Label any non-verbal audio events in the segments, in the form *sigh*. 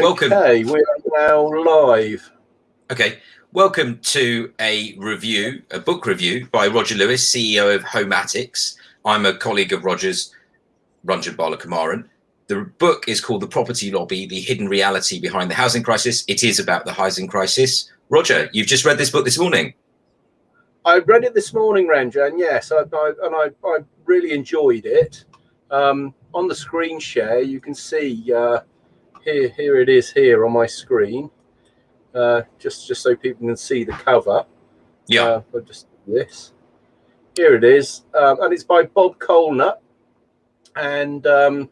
Welcome. Okay, we are now live. Okay, welcome to a review, a book review by Roger Lewis, CEO of Homatics. I'm a colleague of Roger's, Ranjan Balakumaran. The book is called The Property Lobby, The Hidden Reality Behind the Housing Crisis. It is about the housing crisis. Roger, you've just read this book this morning. I read it this morning, Ranjan, yes, I, I, and I, I really enjoyed it. Um, on the screen share, you can see uh, here here it is here on my screen. Uh, just just so people can see the cover. Yeah. Uh, I'll just this. Here it is um, and it's by bob Colenutt. And um,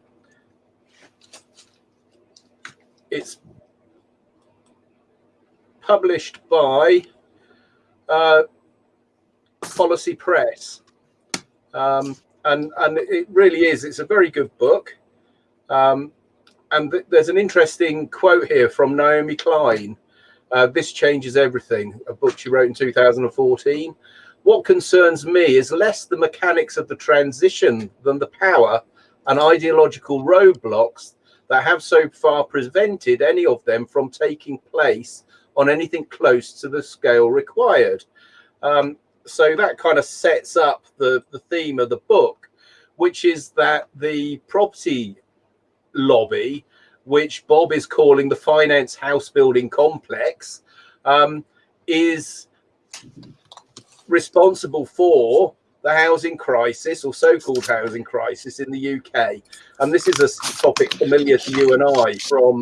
it's published by uh, policy press. Um, and and it really is it's a very good book. Um, and th there's an interesting quote here from Naomi Klein. Uh, this changes everything, a book she wrote in 2014. What concerns me is less the mechanics of the transition than the power and ideological roadblocks that have so far prevented any of them from taking place on anything close to the scale required. Um, so that kind of sets up the, the theme of the book, which is that the property lobby, which Bob is calling the finance house building complex, um, is responsible for the housing crisis or so-called housing crisis in the UK. And this is a topic familiar to you and I from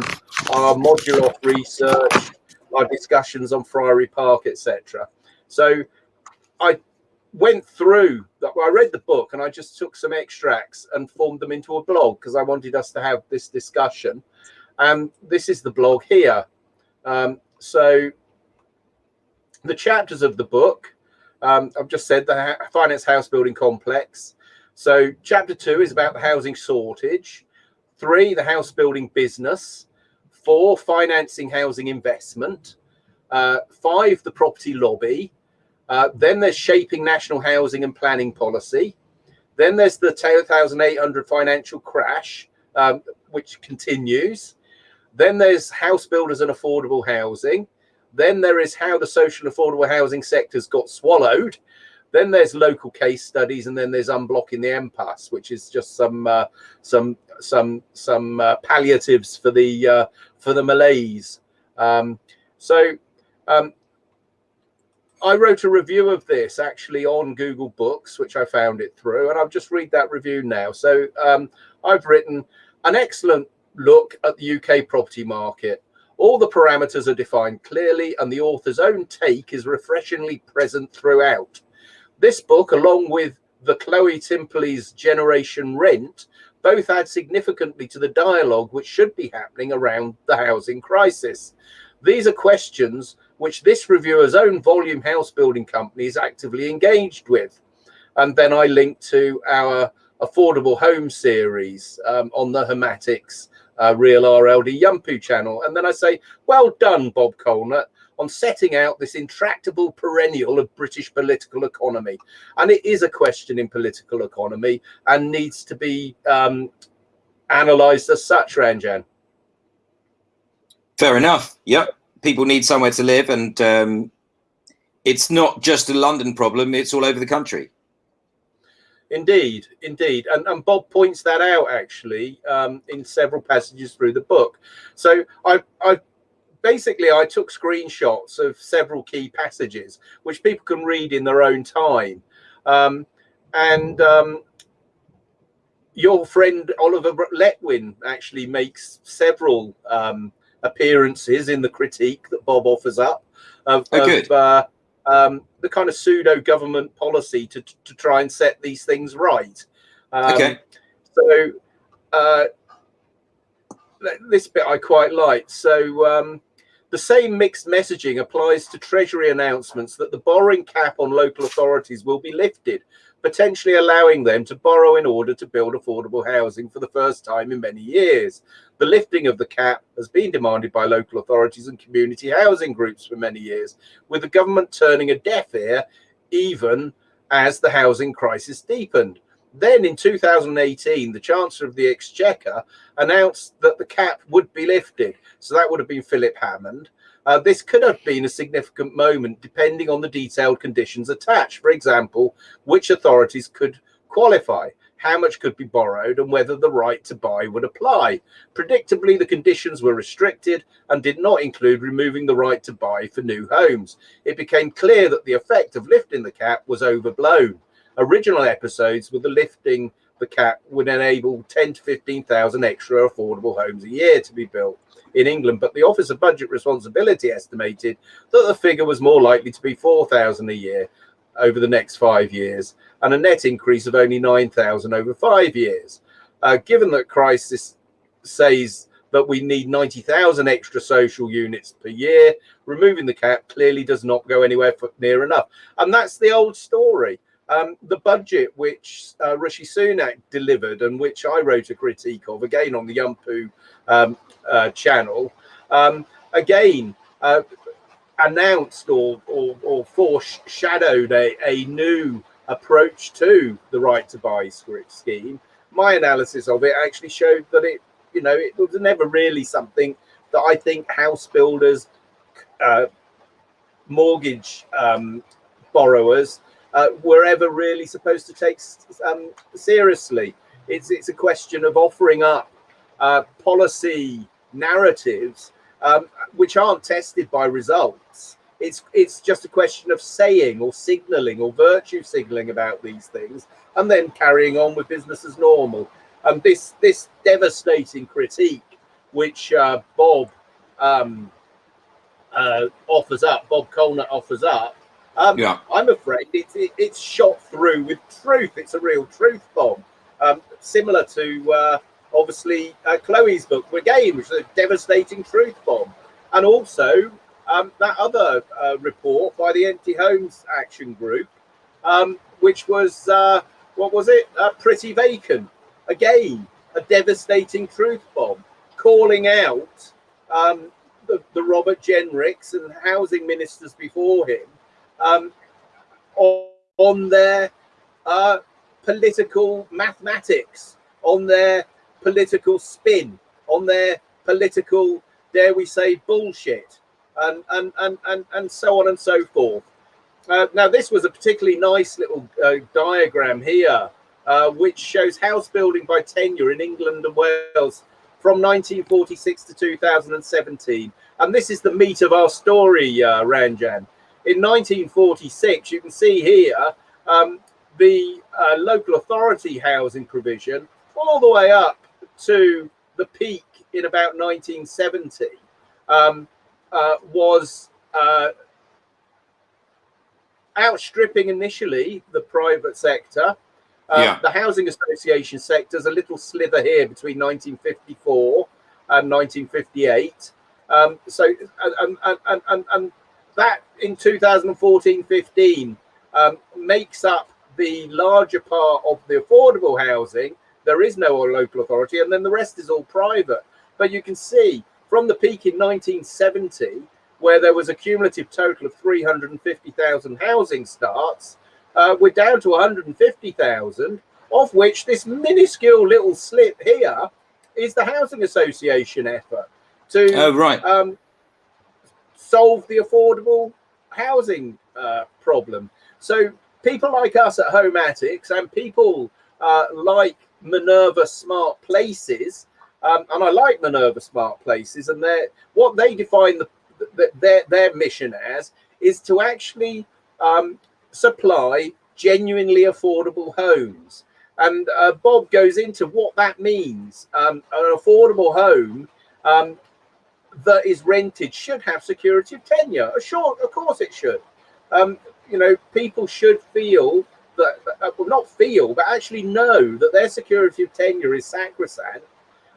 our modular research, our discussions on Friary Park, etc. So I went through I read the book and I just took some extracts and formed them into a blog because I wanted us to have this discussion. And this is the blog here. Um, so the chapters of the book, um, I've just said the finance house building complex. So chapter two is about the housing shortage. Three, the house building business. Four, financing housing investment. Uh, five, the property lobby. Uh, then there's shaping national housing and planning policy. Then there's the 2008 financial crash, um, which continues. Then there's house builders and affordable housing. Then there is how the social affordable housing sectors got swallowed. Then there's local case studies, and then there's unblocking the impasse, which is just some uh, some some some uh, palliatives for the uh, for the malaise. Um, so um, I wrote a review of this actually on Google Books, which I found it through, and I'll just read that review now. So um, I've written an excellent look at the UK property market. All the parameters are defined clearly, and the author's own take is refreshingly present throughout. This book, along with the Chloe Timperley's Generation Rent, both add significantly to the dialogue which should be happening around the housing crisis. These are questions which this reviewer's own volume house building company is actively engaged with. And then I link to our affordable home series um, on the Homatics uh, Real RLD Yumpu channel. And then I say, well done, Bob Colenutt, on setting out this intractable perennial of British political economy. And it is a question in political economy and needs to be um, analysed as such, Ranjan. Fair enough. Yep people need somewhere to live, and um, it's not just a London problem; it's all over the country. Indeed, indeed, and, and Bob points that out actually um, in several passages through the book. So I, I basically I took screenshots of several key passages which people can read in their own time, um, and um, your friend Oliver Letwin actually makes several um, appearances in the critique that Bob offers up of, oh, of uh, um, the kind of pseudo government policy to, to try and set these things right. Um, okay. So uh, this bit I quite like. So um, the same mixed messaging applies to Treasury announcements that the borrowing cap on local authorities will be lifted potentially allowing them to borrow in order to build affordable housing for the first time in many years. The lifting of the cap has been demanded by local authorities and community housing groups for many years, with the government turning a deaf ear even as the housing crisis deepened. Then in 2018, the Chancellor of the Exchequer announced that the cap would be lifted. So that would have been Philip Hammond. Uh, this could have been a significant moment depending on the detailed conditions attached. For example, which authorities could qualify, how much could be borrowed, and whether the right to buy would apply. Predictably, the conditions were restricted and did not include removing the right to buy for new homes. It became clear that the effect of lifting the cap was overblown. Original episodes with the lifting the cap would enable 10 to 15,000 extra affordable homes a year to be built in England, but the Office of Budget Responsibility estimated that the figure was more likely to be 4,000 a year over the next five years and a net increase of only 9,000 over five years. Uh, given that crisis says that we need 90,000 extra social units per year, removing the cap clearly does not go anywhere near enough. And that's the old story. Um, the budget which uh, Rishi Sunak delivered and which I wrote a critique of, again on the Yumpu um, uh, channel, um, again uh, announced or, or, or foreshadowed a, a new approach to the right to buy scheme. My analysis of it actually showed that it, you know, it was never really something that I think house builders, uh, mortgage um, borrowers uh, were ever really supposed to take um, seriously. It's it's a question of offering up uh, policy narratives um, which aren't tested by results. It's it's just a question of saying or signaling or virtue signaling about these things, and then carrying on with business as normal. And this this devastating critique, which uh, Bob um, uh, offers up, Bob Colenutt offers up, um, yeah. I'm afraid it's it, it's shot through with truth. It's a real truth bomb, um, similar to uh, obviously uh, Chloe's book again, which is a devastating truth bomb, and also um, that other uh, report by the Empty Homes Action Group, um, which was uh, what was it? Uh, pretty vacant. Again, a devastating truth bomb, calling out um, the, the Robert Jenricks and housing ministers before him um, on, on, their uh, political mathematics, on their political spin, on their political, dare we say, bullshit, and and and and, and so on and so forth. Uh, now, this was a particularly nice little uh, diagram here, uh, which shows house building by tenure in England and Wales from 1946 to 2017. And this is the meat of our story, uh, Ranjan in 1946, you can see here um, the uh, local authority housing provision all the way up to the peak in about 1970 um, uh, was uh, outstripping initially the private sector. Uh, yeah. The housing association sector is a little slither here between 1954 and 1958. Um, so, and, and, and, and that in 2014 15 um, makes up the larger part of the affordable housing. There is no local authority, and then the rest is all private. But you can see from the peak in 1970, where there was a cumulative total of 350,000 housing starts, uh, we're down to 150,000, of which this minuscule little slip here is the housing association effort to oh, right. Um, solve the affordable housing uh, problem. So people like us at Homatics and people uh, like Minerva Smart Places, um, and I like Minerva Smart Places, and they what they define the, the, their their mission as is to actually um, supply genuinely affordable homes. And uh, Bob goes into what that means. Um, an affordable home um, that is rented should have security of tenure. Sure, of course it should. Um, you know, people should feel that, uh, well, not feel, but actually know that their security of tenure is sacrosanct,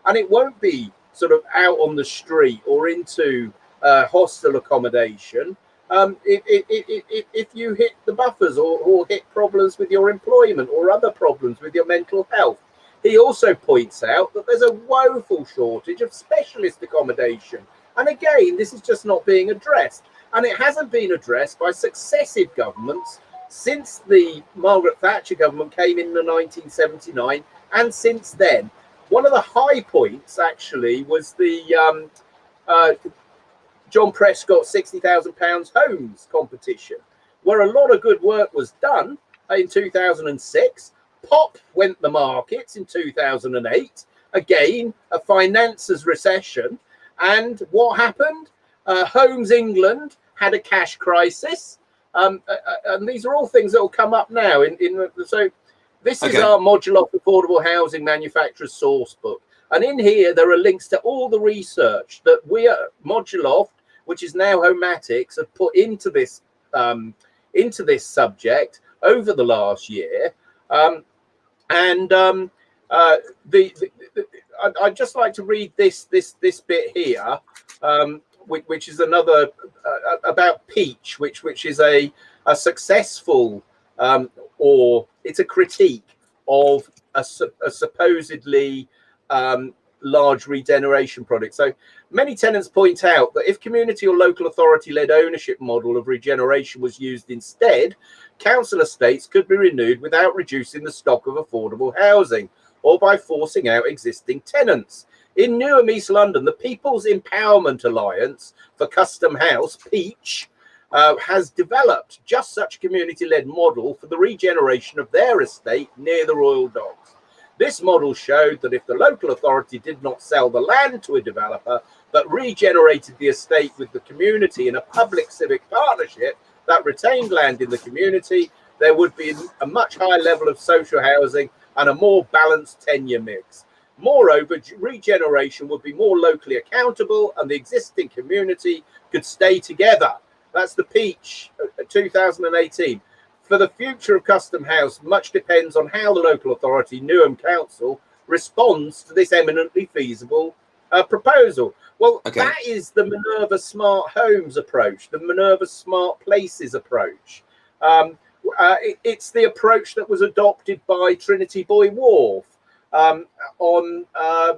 and it won't be sort of out on the street or into uh, hostel accommodation. Um, if, if, if, if, you hit the buffers or, or hit problems with your employment or other problems with your mental health, he also points out that there's a woeful shortage of specialist accommodation. And again, this is just not being addressed. And it hasn't been addressed by successive governments since the Margaret Thatcher government came in, in 1979, and since then. One of the high points actually was the um, uh, John Prescott £60,000 homes competition, where a lot of good work was done in 2006. Pop went the markets in 2008. Again, a finances recession. And what happened? Uh, Homes England had a cash crisis. Um, uh, uh and these are all things that will come up now. In, in so this okay. is our modular affordable housing manufacturers source book. And in here, there are links to all the research that we at Moduloft, which is now Homatics, have put into this um, into this subject over the last year. Um, and um, uh, the, the, the I'd, I'd, just like to read this this this bit here, um, which, which, is another uh, about Peach, which which is a a successful um, or it's a critique of a, a supposedly um, large regeneration project. So many tenants point out that if community or local authority led ownership model of regeneration was used instead, council estates could be renewed without reducing the stock of affordable housing or by forcing out existing tenants. In Newham, East London, the People's Empowerment Alliance for Custom House, Peach, uh, has developed just such community-led model for the regeneration of their estate near the Royal Docks. This model showed that if the local authority did not sell the land to a developer, but regenerated the estate with the community in a public civic partnership that retained land in the community, there would be a much higher level of social housing and a more balanced tenure mix. Moreover, regeneration would be more locally accountable and the existing community could stay together that's the Peach uh, 2018. For the future of Custom House, much depends on how the local authority, Newham Council, responds to this eminently feasible uh, proposal. Well, okay. that is the Minerva Smart Homes approach, the Minerva Smart Places approach. Um, uh, it, it's the approach that was adopted by Trinity Buoy Wharf um, on uh,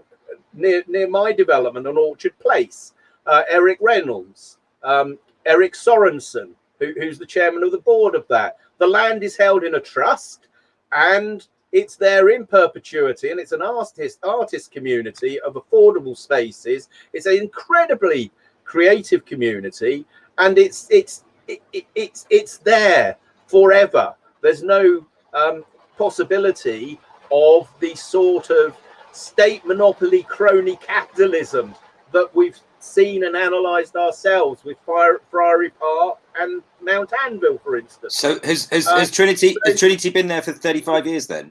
near near my development on Orchard Place. Uh, Eric Reynolds, um, Eric Sorensen, who, who's the chairman of the board of that. The land is held in a trust and it's there in perpetuity and it's an artist artist community of affordable spaces. It's an incredibly creative community and it's it's it, it, it's it's there forever. There's no um, possibility of the sort of state monopoly crony capitalism that we've seen and analysed ourselves with Fire, Friary Park and Mount Anvil, for instance. So has has, uh, has Trinity has Trinity been there for thirty five years then?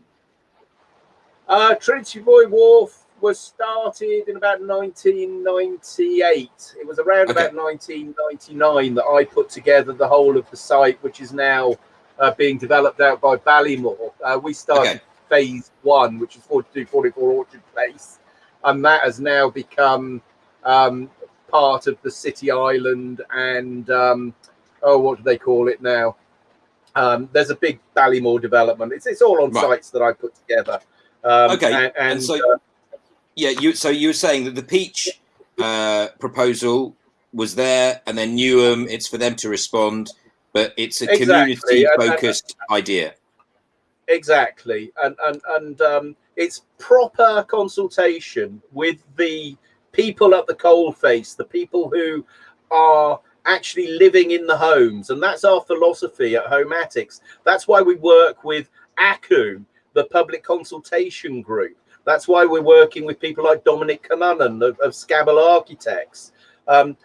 Uh, Trinity Buoy Wharf was started in about 1998. It was around okay. about 1999 that I put together the whole of the site, which is now uh, being developed out by Ballymore. Uh, we started okay. Phase one, which is 4244 Orchard Place, and that has now become um, part of the city island and um, oh, what do they call it now? Um, there's a big Ballymore development. It's it's all on right. sites that I put together. Um, okay, and, and, and so uh, yeah, you so you were saying that the Peach uh, proposal was there, and then Newham, it's for them to respond, but it's a exactly. community-focused idea. Exactly, and and and um, it's proper consultation with the people at the coalface, the people who are actually living in the homes. And that's our philosophy at Homatics. That's why we work with ACU, the public consultation group. That's why we're working with people like Dominic Cullinan of, of Scabal Architects. Um,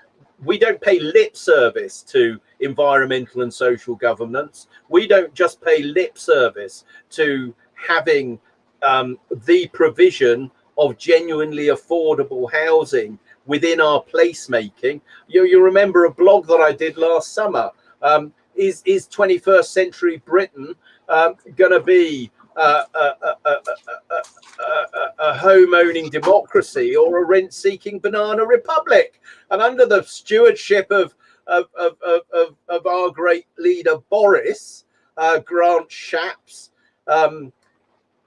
we don't pay lip service to environmental and social governance. We don't just pay lip service to having um, the provision of genuinely affordable housing within our placemaking. You, you remember a blog that I did last summer. Um, is, is 21st century Britain um, going to be uh, a, a, a, a, home owning democracy or a rent seeking banana republic? And under the stewardship of, of, of, of, of our great leader, Boris, uh, Grant Shapps, um,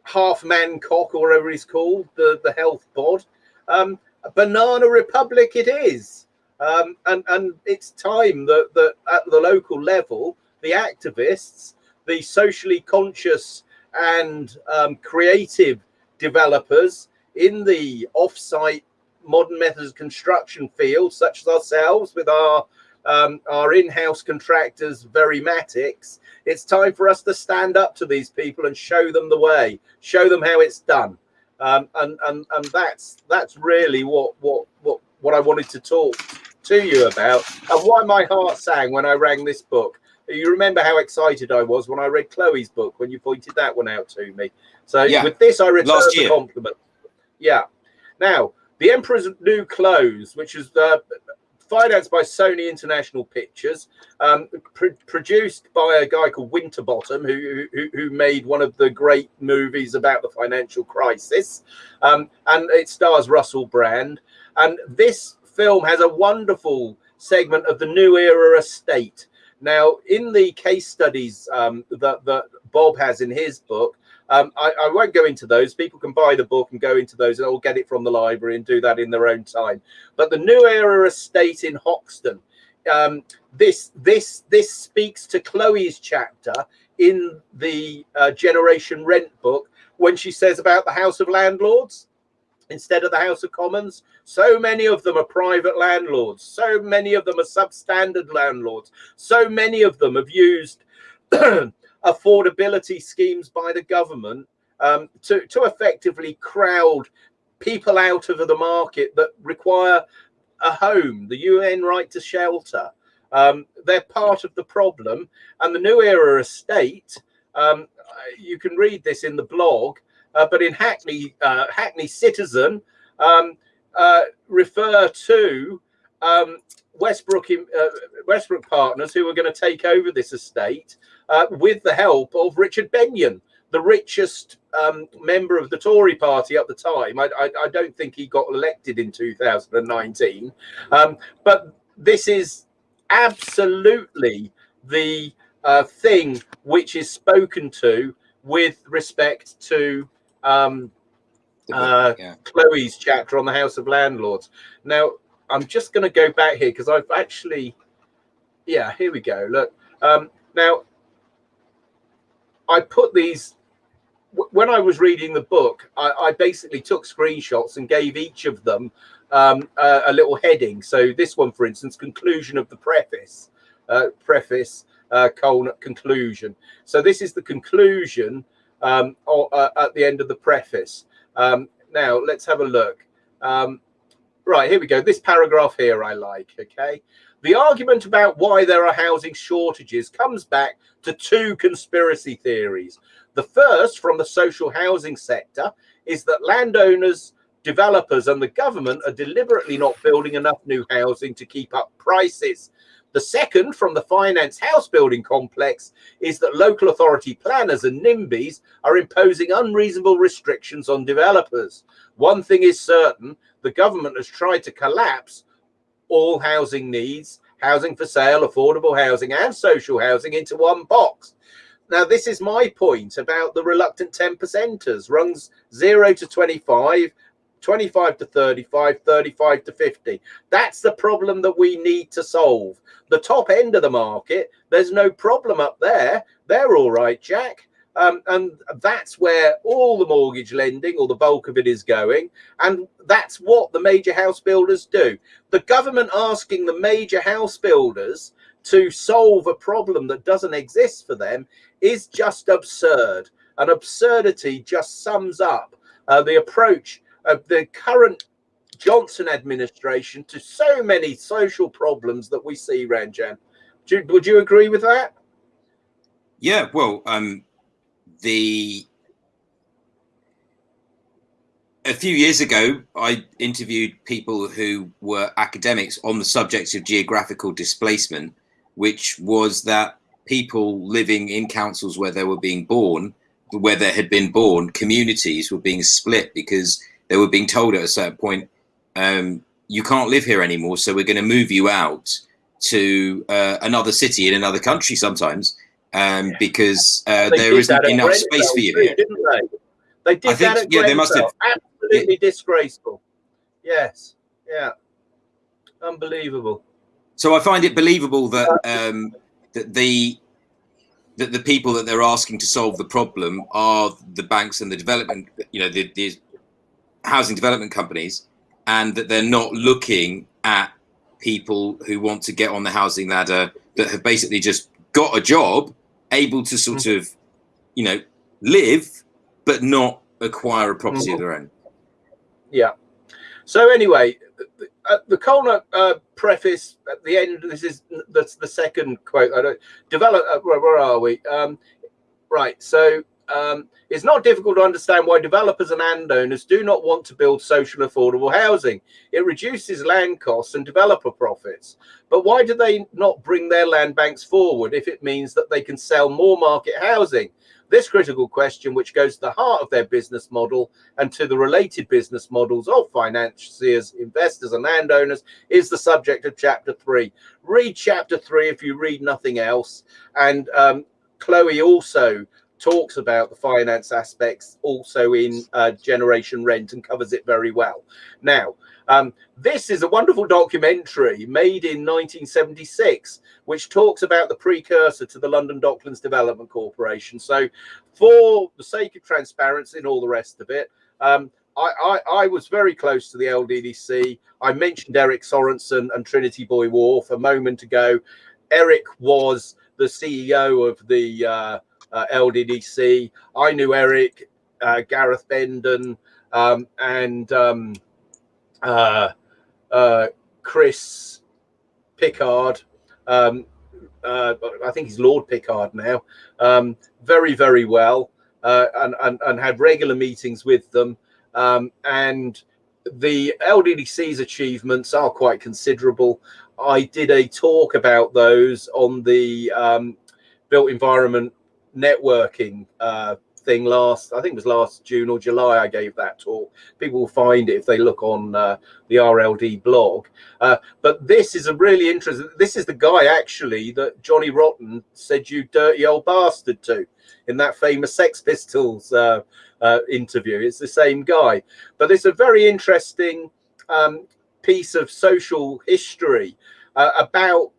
half man cock or whatever he's called, the, the health bod. Um, Banana Republic it is. Um, and, and it's time that, that at the local level, the activists, the the socially conscious and um, creative developers in the off-site modern methods construction field, such as ourselves with our um, our in-house contractors, Verimatics, it's time for us to stand up to these people and show them the way, show them how it's done. Um, and, and, and that's, that's really what, what, what, what I wanted to talk to you about and why my heart sang when I rang this book. You remember how excited I was when I read Chloe's book, when you pointed that one out to me. So yeah. with this, I return the compliment. Yeah. Now, The Emperor's New Clothes, which is uh, financed by Sony International Pictures, um, pr produced by a guy called Winterbottom, who, who, who made one of the great movies about the financial crisis, um, and it stars Russell Brand. And this film has a wonderful segment of the New Era estate. Now, in the case studies um, that, that Bob has in his book, um, I, I, won't go into those. People can buy the book and go into those and all get it from the library and do that in their own time. But the New Era Estate in Hoxton, um, this this this speaks to Chloe's chapter in the uh, Generation Rent book when she says about the House of Landlords instead of the House of Commons. So many of them are private landlords. So many of them are substandard landlords. So many of them have used *clears throat* affordability schemes by the government um, to, to effectively crowd people out of the market that require a home, the UN right to shelter. Um, they're part of the problem. And the New Era estate, um, you can read this in the blog, uh, but in Hackney, uh, Hackney Citizen, um, uh, refer to Westbrook, uh, Westbrook Partners, who are going to take over this estate uh, with the help of Richard Benyon, the richest um, member of the Tory party at the time. I, I, I don't think he got elected in 2019. Um, but this is absolutely the uh, thing which is spoken to with respect to um, uh, yeah. Chloe's chapter on the House of Landlords. Now, I'm just going to go back here because I've actually, yeah, here we go. Look, um, now I put these when I was reading the book. I, I basically took screenshots and gave each of them um, a, a, little heading. So this one, for instance, conclusion of the preface, uh, preface, uh, conclusion. So this is the conclusion um, or, uh, at the end of the preface. Um, now let's have a look. Um, right, here we go. This paragraph here I like, okay? The argument about why there are housing shortages comes back to two conspiracy theories. The first, from the social housing sector, is that landowners, developers, and the government are deliberately not building enough new housing to keep up prices. The second, from the finance house building complex, is that local authority planners and NIMBYs are imposing unreasonable restrictions on developers. One thing is certain the government has tried to collapse all housing needs, housing for sale, affordable housing, and social housing into one box. Now, this is my point about the reluctant 10 percenters, rungs 0 to 25, 25 to 35, 35 to 50. That's the problem that we need to solve. The top end of the market, there's no problem up there. They're all right, Jack. Um, and that's where all the mortgage lending or the bulk of it is going. And that's what the major house builders do. The government asking the major house builders to solve a problem that doesn't exist for them is just absurd. And absurdity just sums up uh, the approach of the current Johnson administration to so many social problems that we see, Ranjan. would you agree with that? Yeah, well, um, the a few years ago, I interviewed people who were academics on the subject of geographical displacement, which was that people living in councils where they were being born, where they had been born, communities were being split because they were being told at a certain point, um, you can't live here anymore, so we're going to move you out to uh, another city in another country sometimes um, because uh, there isn't enough space for you too, Didn't they? They did I think, that yeah, they must have absolutely yeah. disgraceful. Yes, yeah, unbelievable. So I find it believable that um, that the that the people that they're asking to solve the problem are the banks and the development, you know, the, the housing development companies, and that they're not looking at people who want to get on the housing ladder that have basically just got a job, able to sort mm. of, you know, live, but not acquire a property mm of their own. Yeah. So anyway, uh, the Colner uh, preface at the end. This is that's the second quote. I don't develop. Uh, where, where, are we? Um, right. So um, it's not difficult to understand why developers and landowners do not want to build social affordable housing. It reduces land costs and developer profits. But why do they not bring their land banks forward if it means that they can sell more market housing? This critical question, which goes to the heart of their business model and to the related business models of financiers, investors, and landowners, is the subject of chapter three. Read chapter three if you read nothing else. And um, Chloe also talks about the finance aspects also in uh, Generation Rent and covers it very well. Now, um, this is a wonderful documentary made in 1976, which talks about the precursor to the London Docklands Development Corporation. So for the sake of transparency and all the rest of it, um, I, I, I, was very close to the LDDC. I mentioned Eric Sorensen and Trinity Buoy Wharf a moment ago. Eric was the CEO of the uh, uh, LDDC. I knew Eric, uh, Gareth Bendon, um, and um, uh, uh, Chris Pickard. Um, uh, I think he's Lord Pickard now. Um, very, very well, and, and, and had regular meetings with them. Um, and the LDDC's achievements are quite considerable. I did a talk about those on the um, built environment networking uh, thing last, I think it was last June or July, I gave that talk. People will find it if they look on uh, the RLD blog. Uh, but this is a really interesting, this is the guy actually that Johnny Rotten said you dirty old bastard to in that famous Sex Pistols uh, uh interview. It's the same guy. But it's a very interesting um, piece of social history uh, about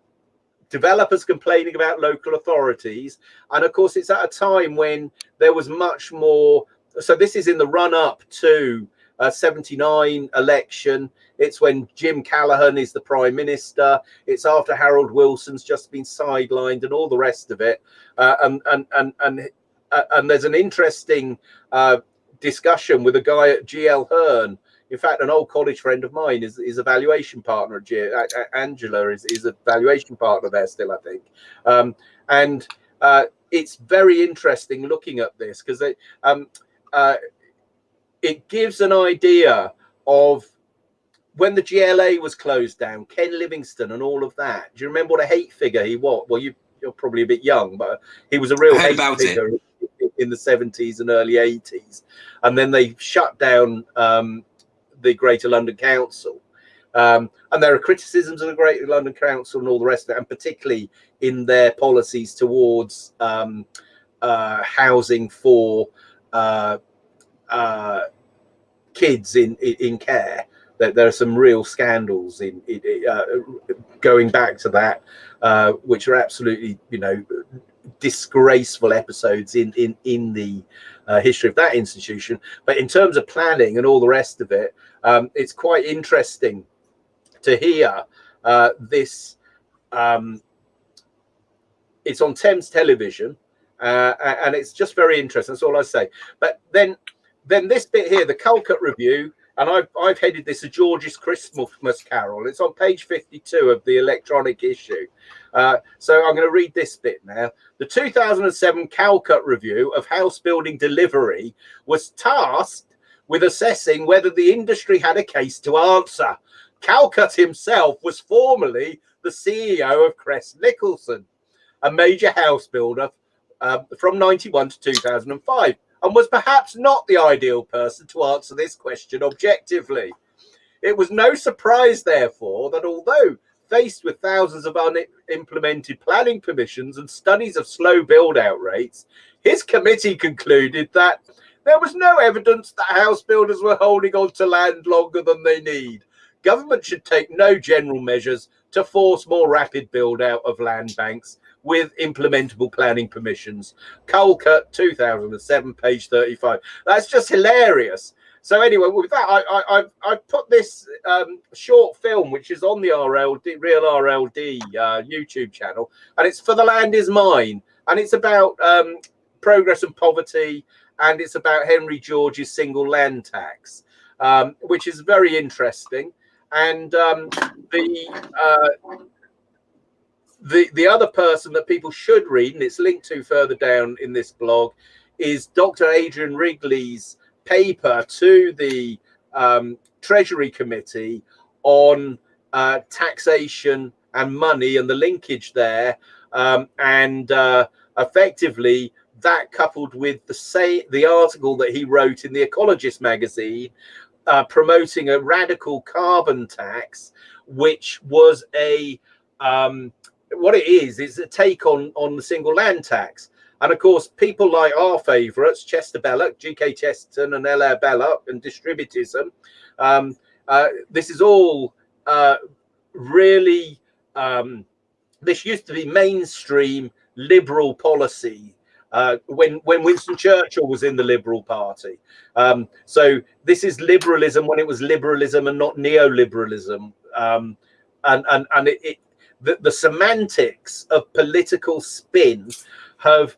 developers complaining about local authorities. And of course, it's at a time when there was much more. So this is in the run up to uh, 79 election. It's when Jim Callaghan is the prime minister. It's after Harold Wilson's just been sidelined and all the rest of it. Uh, and, and, and, and, uh, and there's an interesting uh, discussion with a guy at GL Hearn in fact, an old college friend of mine is, is a valuation partner at G Angela is, is a valuation partner there still, I think. Um, and uh, it's very interesting looking at this because it, um, uh, it gives an idea of when the GLA was closed down, Ken Livingstone and all of that. Do you remember what a hate figure he was? Well, you, are probably a bit young, but he was a real hate figure it. in the 70s and early 80s. And then they shut down um, the Greater London Council. Um, and there are criticisms of the Greater London Council and all the rest of it, and particularly in their policies towards um, uh, housing for uh, uh, kids in, in, in care. There, there, are some real scandals in, in uh, going back to that, uh, which are absolutely, you know, disgraceful episodes in in in the uh, history of that institution. But in terms of planning and all the rest of it, um, it's quite interesting to hear uh, this. Um, it's on Thames Television, uh, and it's just very interesting. That's all I say. But then, then this bit here, the Callcutt Review, and I've, I've headed this a George's Christmas Carol. It's on page 52 of the electronic issue. Uh, so I'm going to read this bit now. The 2007 Callcutt Review of House Building Delivery was tasked with assessing whether the industry had a case to answer. Callcutt himself was formerly the CEO of Crest Nicholson, a major house builder uh, from 91 to 2005, and was perhaps not the ideal person to answer this question objectively. It was no surprise, therefore, that although faced with thousands of unimplemented planning permissions and studies of slow build out rates, his committee concluded that there was no evidence that house builders were holding on to land longer than they need. Government should take no general measures to force more rapid build out of land banks, with implementable planning permissions. Callcutt 2007, page 35. That's just hilarious. So anyway, with that, I I I put this um, short film, which is on the RLD Real RLD uh, YouTube channel, and it's for the land is mine, and it's about um, progress and poverty, and it's about Henry George's single land tax, um, which is very interesting. And um, the uh, the the other person that people should read, and it's linked to further down in this blog, is Dr. Adrian Wrigley's paper to the um, Treasury Committee on uh, taxation and money and the linkage there, um, and uh, effectively that coupled with the say the article that he wrote in the Ecologist magazine uh, promoting a radical carbon tax, which was a um, what it is is a take on on the single land tax. And of course, people like our favourites, Chester Belloc, G.K. Chesterton, and Hilaire Belloc, and distributism. Um, uh, this is all uh, really. Um, this used to be mainstream liberal policy uh, when when Winston Churchill was in the Liberal Party. Um, so this is liberalism when it was liberalism and not neoliberalism. Um, and and and it, it the, the semantics of political spin have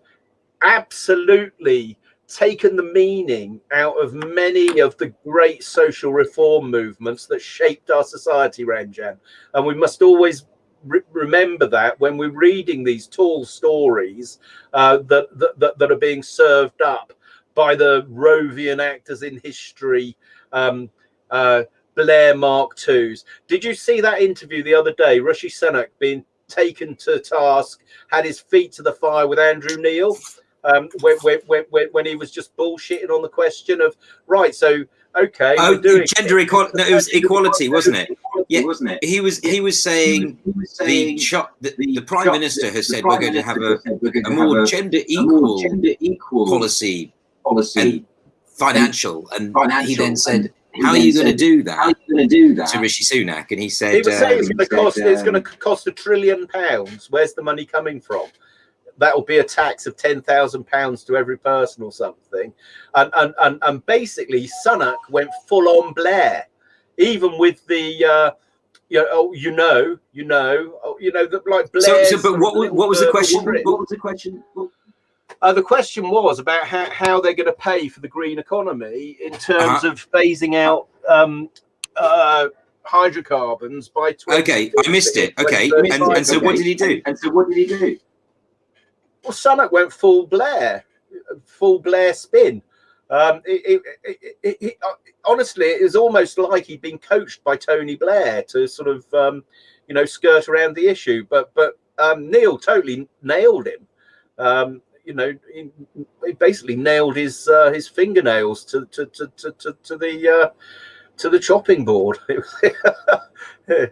absolutely taken the meaning out of many of the great social reform movements that shaped our society, Ranjan. And we must always re remember that when we're reading these tall stories uh, that, that, that, are being served up by the Rovian actors in history, um, uh, Blair Mark Twos. Did you see that interview the other day? Rishi Sunak being taken to task, had his feet to the fire with Andrew Neil um, when, when, when, when he was just bullshitting on the question of, right, so, okay. Oh, gender equality. No, it was equality, wasn't it? Yeah, wasn't it? He was he was saying, he was saying the, the, the, Prime Minister has said we're going to have a, a more gender equal, gender equal policy, policy financial. And, financial. he then said, how are you going to do that? How are you going to do that? To Rishi Sunak, and he said, he was saying um, it's going to cost. Um, it's going to cost a trillion pounds. Where's the money coming from? That will be a tax of ten thousand pounds to every person or something. And and and, and basically, Sunak went full on Blair, even with the. Uh, you know, oh, you know, you know, oh, you know, like Blair. So, so, but what, what was the question? What was the question? Uh, the question was about how, how they're going to pay for the green economy in terms uh -huh. of phasing out um, uh, hydrocarbons by 20. Okay, I missed it. Okay, and, and so okay. what did he do? And so what did he do? Well, Sunak went full Blair, full Blair spin. Um, it, it, it, uh, honestly, it was almost like he'd been coached by Tony Blair to sort of, um, you know, skirt around the issue. But but um, Neil totally nailed him. Um, you know, he, he basically nailed his uh, his fingernails to to to to, to, to the uh, to the chopping board. *laughs*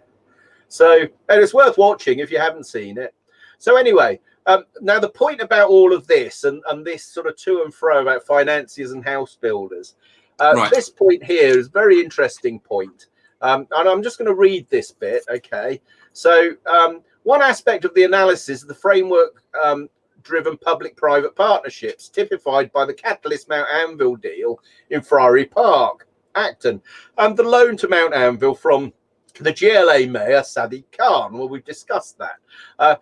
so, and it's worth watching if you haven't seen it. So anyway, um, now the point about all of this and and this sort of to and fro about financiers and house builders. Uh, right. This point here is a very interesting point. Um, and I'm just going to read this bit. Okay. So um, one aspect of the analysis, the framework um, driven public-private partnerships typified by the Catalyst Mount Anvil deal in Friary Park, Acton, and the loan to Mount Anvil from the GLA mayor, Sadiq Khan. Well, we've discussed that. Uh,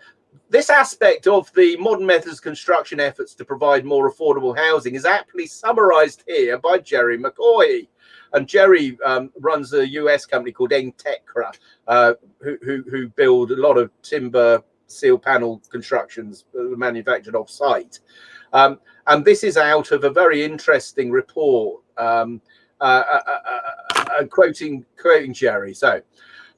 this aspect of the modern methods construction efforts to provide more affordable housing is aptly summarized here by Jerry McCoy. And Jerry um, runs a US company called Entekra, uh, who, who, who build a lot of timber steel panel constructions manufactured off site. Um, and this is out of a very interesting report, um, uh, uh, uh, uh, quoting, quoting Jerry. So,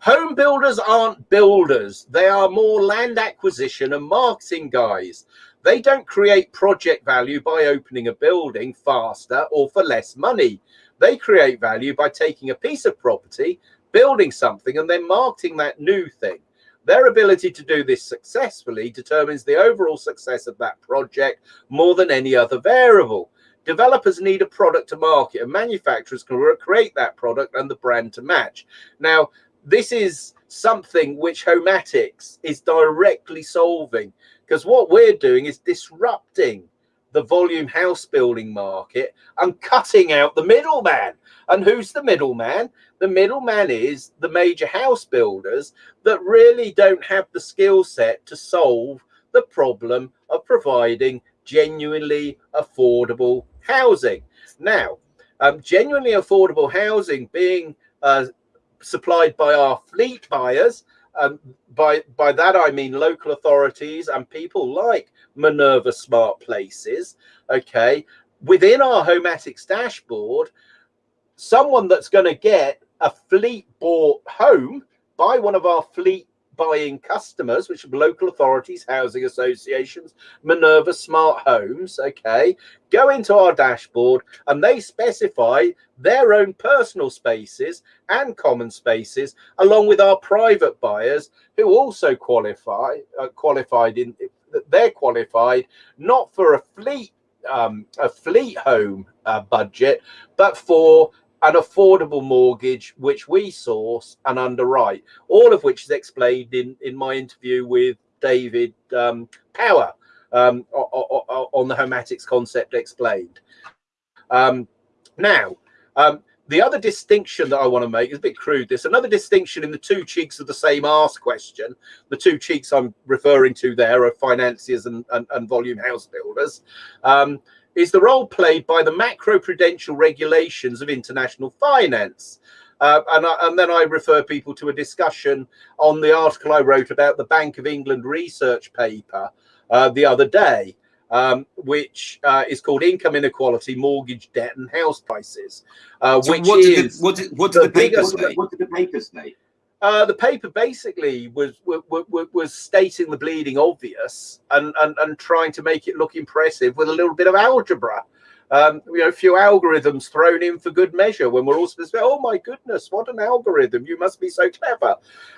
home builders aren't builders. They are more land acquisition and marketing guys. They don't create project value by opening a building faster or for less money. They create value by taking a piece of property, building something, and then marketing that new thing. Their ability to do this successfully determines the overall success of that project more than any other variable. Developers need a product to market and manufacturers can create that product and the brand to match. Now, this is something which Homatics is directly solving. because what we're doing is disrupting the volume house building market and cutting out the middleman. And who's the middleman? The middleman is the major house builders that really don't have the skill set to solve the problem of providing genuinely affordable housing. Now, um, genuinely affordable housing being uh, supplied by our fleet buyers. Um, by by that I mean local authorities and people like Minerva Smart Places. Okay, within our Homatics dashboard, someone that's going to get a fleet bought home by one of our fleet buying customers, which are local authorities, housing associations, Minerva Smart Homes, okay, go into our dashboard and they specify their own personal spaces and common spaces, along with our private buyers who also qualify, uh, qualified in, they're qualified not for a fleet um, a fleet home uh, budget, but for an affordable mortgage which we source and underwrite all of which is explained in in my interview with david um, power um, on the homatics concept explained um, now um, the other distinction that I want to make is a bit crude. This another distinction in the two cheeks of the same ask question. The two cheeks I'm referring to there are financiers and, and, and volume house builders. Is the role played by the macro-prudential regulations of international finance. Uh, and, I, and, then I refer people to a discussion on the article I wrote about the Bank of England research paper uh, the other day, um, which uh, is called Income Inequality, Mortgage Debt and House Prices. Uh, so which what did, the, what did, what did the, the paper say? What did the paper say? Uh, the paper basically was, was was stating the bleeding obvious and, and and trying to make it look impressive with a little bit of algebra. Um, you know, a few algorithms thrown in for good measure when we're all supposed to say, oh my goodness, what an algorithm. You must be so clever.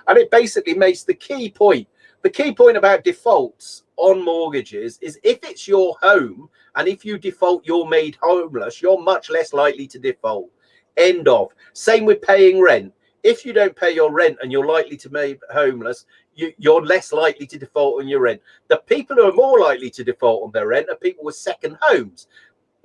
And it basically makes the key point. The key point about defaults on mortgages is if it's your home and if you default, you're made homeless, you're much less likely to default. End of. Same with paying rent if you don't pay your rent and you're likely to be homeless, you, are less likely to default on your rent. The people who are more likely to default on their rent are people with second homes.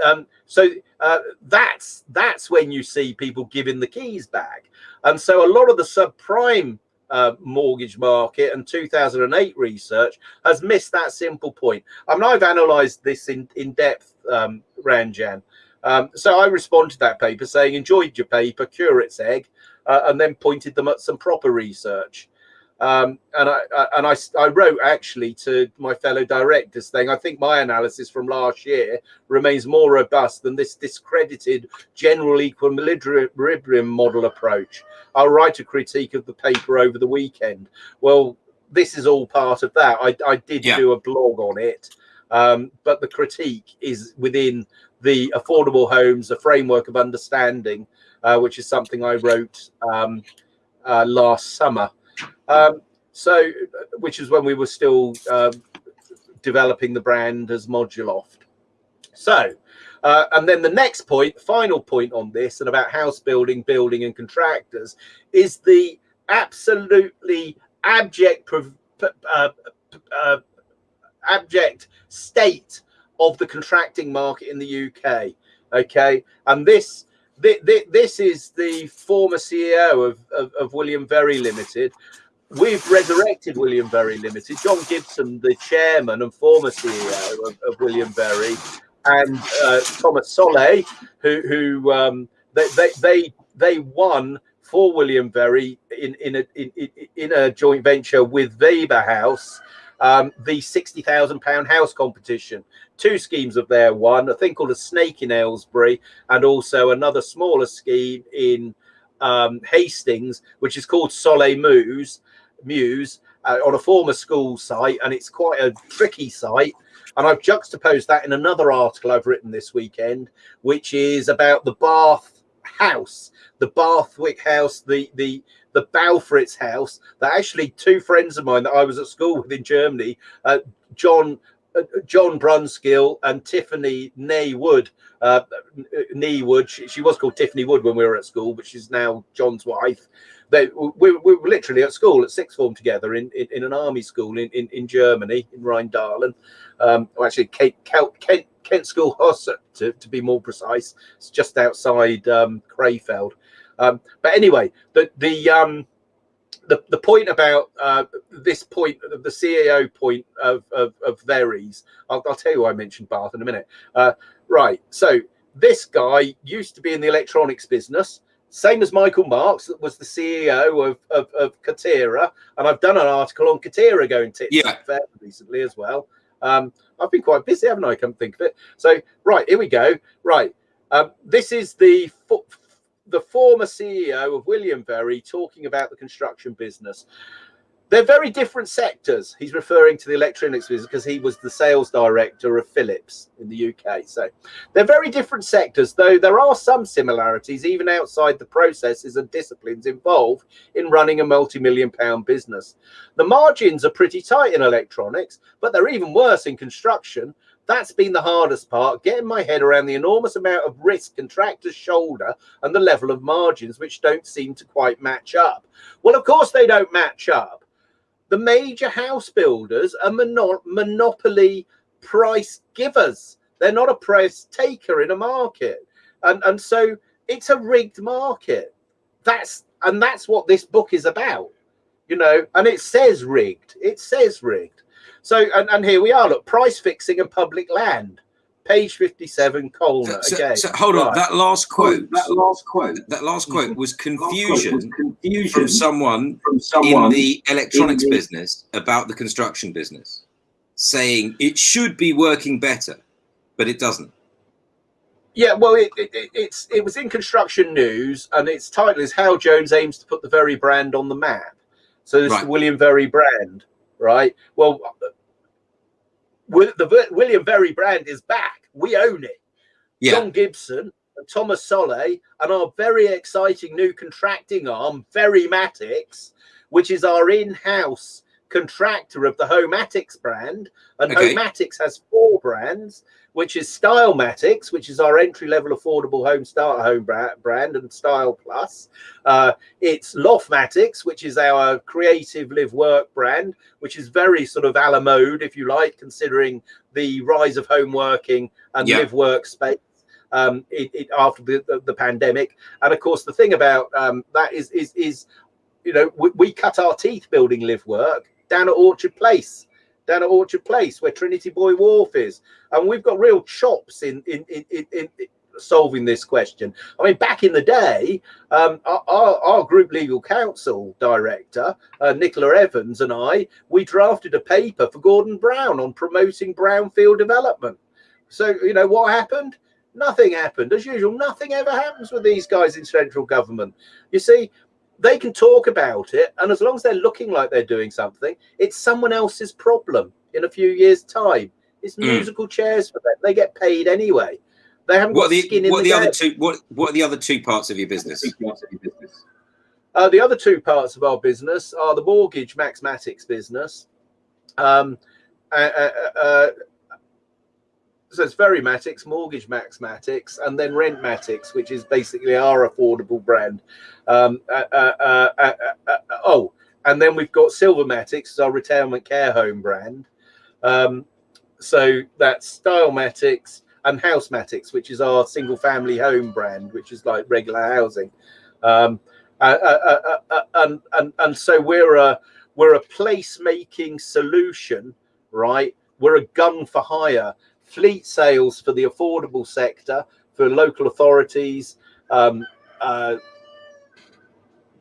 Um, so uh, that's that's when you see people giving the keys back. And so a lot of the subprime uh, mortgage market and 2008 research has missed that simple point. I mean, I've analysed this in in depth, um, Ranjan. Um, so I responded to that paper saying, enjoyed your paper, cure its egg uh, and then pointed them at some proper research. Um, and I and I, I wrote actually to my fellow directors saying I think my analysis from last year remains more robust than this discredited general equilibrium model approach. I'll write a critique of the paper over the weekend. Well, this is all part of that. I, I did yeah. do a blog on it, um, but the critique is within the affordable homes, a framework of understanding uh, which is something I wrote um, uh, last summer. Um, so, which is when we were still uh, developing the brand as Moduloft. So, uh, and then the next point, final point on this, and about house building, building, and contractors, is the absolutely abject, uh, uh, abject state of the contracting market in the UK. Okay, and this this is the former CEO of, of, of William Verry Limited. We've resurrected William Verry Limited. John Gibson, the chairman and former CEO of, of William Verry, and uh, Thomas Solé, who, who um, they, they, they, they won for William Verry in, in, a, in, in a joint venture with Weber House um, the £60,000 house competition. Two schemes of their one, a thing called a snake in Aylesbury, and also another smaller scheme in um, Hastings, which is called Soleil Muse, Muse uh, on a former school site. And it's quite a tricky site. And I've juxtaposed that in another article I've written this weekend, which is about the Bath house, the Bathwick house, the the the Balfritz house that actually two friends of mine that I was at school with in Germany, uh, John uh, John Brunskill and Tiffany Neywood. Uh, Neywood, she, she, was called Tiffany Wood when we were at school, but she's now John's wife. they we, we were literally at school at sixth form together in, in, in an army school in, in, in Germany in Rheindahlen. Um, actually Kent, Kent, Kent School Hosse, to, to be more precise. It's just outside um, Krefeld. Um, but anyway, the the um, the, the point about uh, this point, the CEO point of, of, of I'll, I'll, tell you why I mentioned Bath in a minute. Uh, right. So this guy used to be in the electronics business, same as Michael Marks, that was the CEO of, of, of Katerra. And I've done an article on Katerra going to yeah. recently as well. Um, I've been quite busy, haven't I? Come think of it. So, right, here we go. Right. Um, this is the the former CEO of William Verry talking about the construction business. They're very different sectors. He's referring to the electronics business because he was the sales director of Philips in the UK. So they're very different sectors, though there are some similarities even outside the processes and disciplines involved in running a multi-million pound business. The margins are pretty tight in electronics, but they're even worse in construction that's been the hardest part, getting my head around the enormous amount of risk contractors shoulder and the level of margins which don't seem to quite match up. Well, of course they don't match up. The major house builders are mono monopoly price givers. They're not a price taker in a market. And, and so it's a rigged market. That's and that's what this book is about. You know, and it says rigged. It says rigged. So, and, and here we are. Look, price fixing and public land. Page fifty-seven, Colenutt. So, again. So hold right. on. That last quote. That last quote. That last mm-hmm. quote was confusion, was confusion from someone from someone in the electronics in the... business about the construction business, saying it should be working better, but it doesn't. Yeah, well, it, it, it's it was in Construction News, and its title is "How Jones Aims to Put the Verry Brand on the Map." So this right. is William Verry brand, right? Well, the William Verry brand is back. We own it. Yeah. John Gibson and Thomas Solé and our very exciting new contracting arm, Verrymatics, which is our in-house contractor of the Homatics brand. And okay. Homatics has four brands which is Stylmatics, which is our entry-level affordable home starter home brand and Style Plus. Uh, it's Loftmatics, which is our creative live work brand, which is very sort of a la mode, if you like, considering the rise of home working and yeah. live work space. Um, it, it, after the, the, the, pandemic, and of course, the thing about um, that is is is you know we, we cut our teeth building live work down at Orchard Place down at Orchard Place where Trinity Buoy Wharf is. And we've got real chops in in in, in, in solving this question. I mean, back in the day, um, our, our, group legal counsel director, uh, Nicola Evans, and I, we drafted a paper for Gordon Brown on promoting brownfield development. So, you know, what happened? Nothing happened. As usual, nothing ever happens with these guys in central government. You see, they can talk about it and as long as they're looking like they're doing something it's someone else's problem in a few years time. It's mm. musical chairs for them. They get paid anyway. They haven't what got the, skin in what the, the other two what what are the other two parts of your business? Uh, the other two parts of our business are the mortgage maxmatics business. Um, uh, uh, uh so it's Verrymatics, Mortgage Maxmatics, and then Rentmatics, which is basically our affordable brand. Um, uh, uh, uh, uh, uh oh, and then we've got Silvermatics, our retirement care home brand. Um, so that's Stylmatics and Housematics, which is our single family home brand, which is like regular housing. Um, and, and, and so we're a, we're a placemaking solution, right? We're a gun for hire fleet sales for the affordable sector, for local authorities, um, uh,